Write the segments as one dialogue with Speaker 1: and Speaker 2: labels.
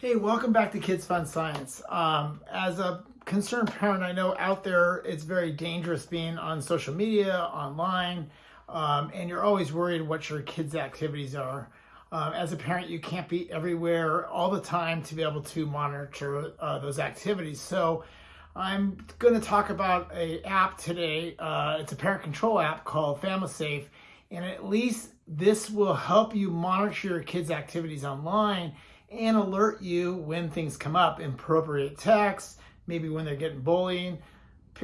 Speaker 1: Hey, welcome back to Kids Fun Science. Um, as a concerned parent, I know out there it's very dangerous being on social media, online, um, and you're always worried what your kids' activities are. Um, as a parent, you can't be everywhere all the time to be able to monitor uh, those activities. So I'm going to talk about a app today. Uh, it's a parent control app called FamilySafe, and at least this will help you monitor your kids' activities online and alert you when things come up, inappropriate texts, maybe when they're getting bullying,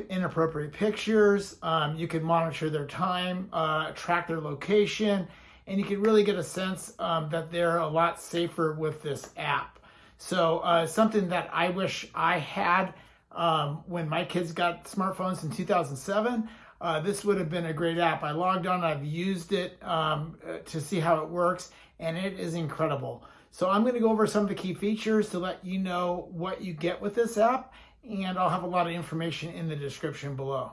Speaker 1: inappropriate pictures. Um, you can monitor their time, uh, track their location, and you can really get a sense um, that they're a lot safer with this app. So uh, something that I wish I had um, when my kids got smartphones in 2007, uh, this would have been a great app. I logged on, I've used it um, uh, to see how it works, and it is incredible. So I'm going to go over some of the key features to let you know what you get with this app, and I'll have a lot of information in the description below.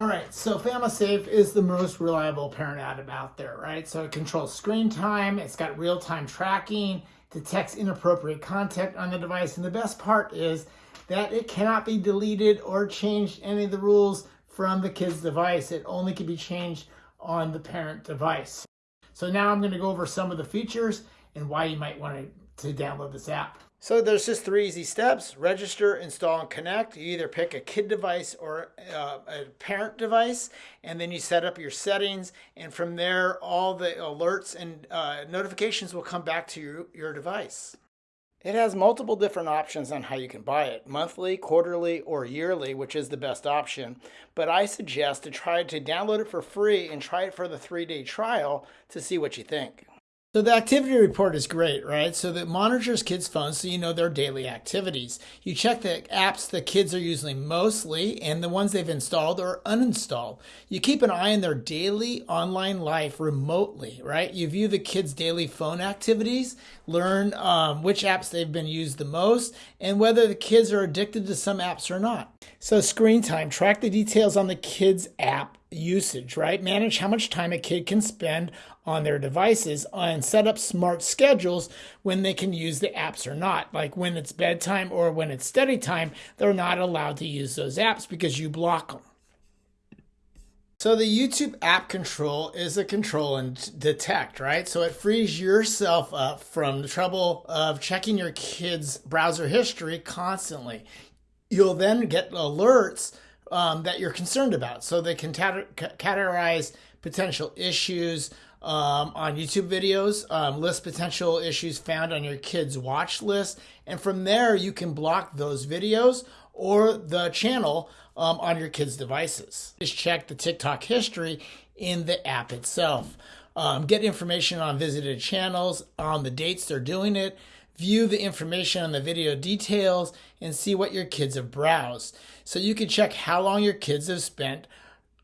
Speaker 1: All right, so FamilySafe is the most reliable parent app out there, right? So it controls screen time, it's got real-time tracking, detects inappropriate content on the device, and the best part is that it cannot be deleted or changed any of the rules from the kid's device. It only can be changed on the parent device. So now I'm going to go over some of the features and why you might want to, to download this app. So there's just three easy steps. Register, install, and connect. You either pick a kid device or uh, a parent device, and then you set up your settings. And from there, all the alerts and uh, notifications will come back to your, your device. It has multiple different options on how you can buy it, monthly, quarterly, or yearly, which is the best option. But I suggest to try to download it for free and try it for the three-day trial to see what you think. So the activity report is great, right? So it monitors kids' phones so you know their daily activities. You check the apps the kids are using mostly and the ones they've installed or uninstalled. You keep an eye on their daily online life remotely, right? You view the kids' daily phone activities, learn um, which apps they've been used the most, and whether the kids are addicted to some apps or not. So screen time, track the details on the kids' app usage, right? Manage how much time a kid can spend on their devices and set up smart schedules when they can use the apps or not. Like when it's bedtime or when it's study time, they're not allowed to use those apps because you block them. So the YouTube app control is a control and detect, right? So it frees yourself up from the trouble of checking your kid's browser history constantly. You'll then get alerts um, that you're concerned about. So they can categorize potential issues um, on YouTube videos, um, list potential issues found on your kid's watch list. And from there, you can block those videos or the channel um, on your kids' devices. Just check the TikTok history in the app itself. Um, get information on visited channels, on the dates they're doing it, view the information on the video details, and see what your kids have browsed. So you can check how long your kids have spent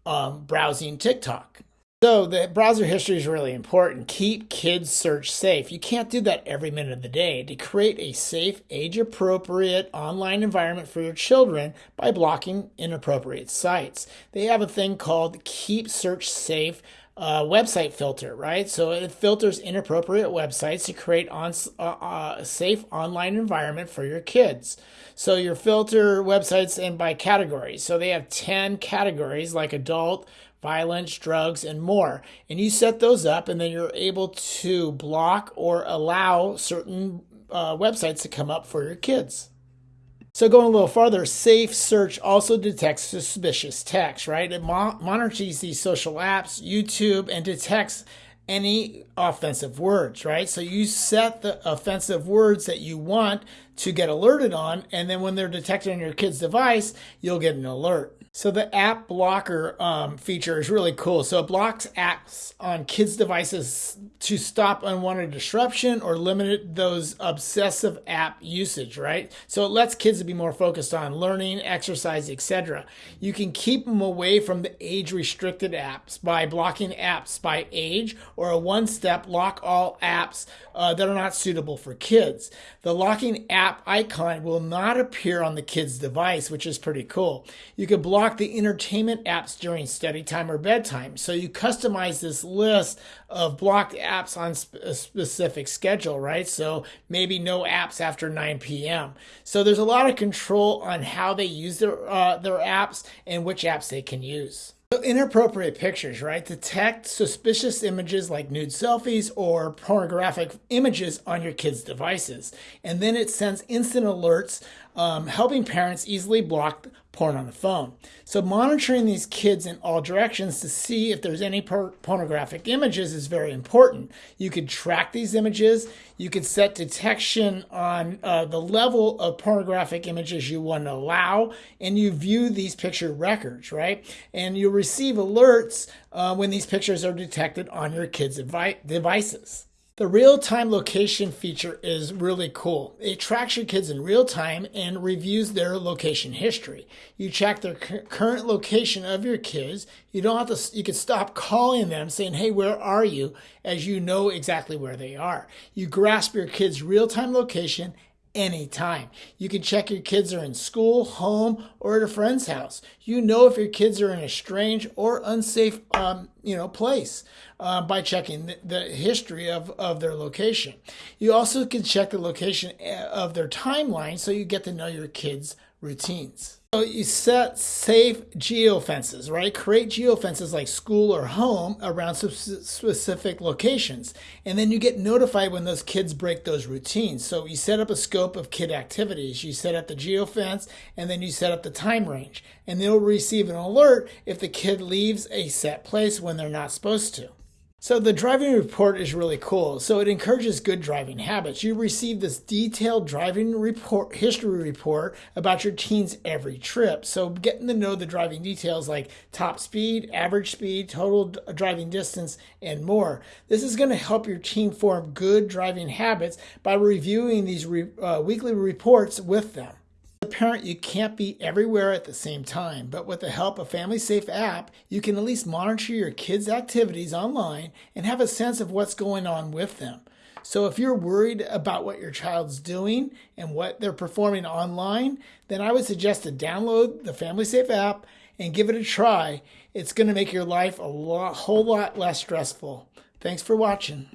Speaker 1: um, browsing TikTok. So the browser history is really important. Keep kids search safe. You can't do that every minute of the day. To create a safe, age-appropriate online environment for your children by blocking inappropriate sites. They have a thing called Keep Search Safe uh, website filter, right? So it filters inappropriate websites to create on uh, uh, a safe online environment for your kids. So your filter websites and by categories. So they have 10 categories like adult, violence, drugs, and more. And you set those up, and then you're able to block or allow certain uh, websites to come up for your kids. So going a little farther, Safe Search also detects suspicious text, right? It mo monitors these social apps, YouTube, and detects any offensive words, right? So you set the offensive words that you want to get alerted on, and then when they're detected on your kid's device, you'll get an alert. So the app blocker um, feature is really cool. So it blocks apps on kids' devices to stop unwanted disruption or limit those obsessive app usage, right? So it lets kids be more focused on learning, exercise, etc. You can keep them away from the age-restricted apps by blocking apps by age or a one-step lock all apps uh, that are not suitable for kids. The locking app icon will not appear on the kid's device, which is pretty cool. You can block block the entertainment apps during study time or bedtime. So you customize this list of blocked apps on a specific schedule, right? So maybe no apps after 9 p.m. So there's a lot of control on how they use their uh, their apps and which apps they can use. So inappropriate pictures, right? Detect suspicious images like nude selfies or pornographic images on your kids' devices. And then it sends instant alerts, um, helping parents easily block porn on the phone. So monitoring these kids in all directions to see if there's any pornographic images is very important. You could track these images. You could set detection on uh, the level of pornographic images you want to allow, and you view these picture records, right? And you receive alerts uh, when these pictures are detected on your kids' devices. The real time location feature is really cool. It tracks your kids in real time and reviews their location history. You check their current location of your kids. You don't have to, you can stop calling them saying, Hey, where are you? As you know exactly where they are. You grasp your kids' real time location anytime. You can check your kids are in school, home, or at a friend's house. You know if your kids are in a strange or unsafe, um, you know, place uh, by checking the, the, history of, of their location. You also can check the location eh, of their timeline so you get to know your kids' routines. So you set safe geofences, right? Create geofences like school or home around specific locations. And then you get notified when those kids break those routines. So you set up a scope of kid activities. You set up the geofence and then you set up the time range. And they'll receive an alert if the kid leaves a set place when they're not supposed to. So the driving report is really cool. So it encourages good driving habits. You receive this detailed driving report history report about your teen's every trip. So getting to know the driving details like top speed, average speed, total driving distance, and more. This is going to help your teen form good driving habits by reviewing these re, uh, weekly reports with them parent, you can't be everywhere at the same time, but with the help of Family Safe app, you can at least monitor your kids' activities online and have a sense of what's going on with them. So if you're worried about what your child's doing and what they're performing online, then I would suggest to download the Family Safe app and give it a try. It's going to make your life a lot, whole lot less stressful. Thanks for watching.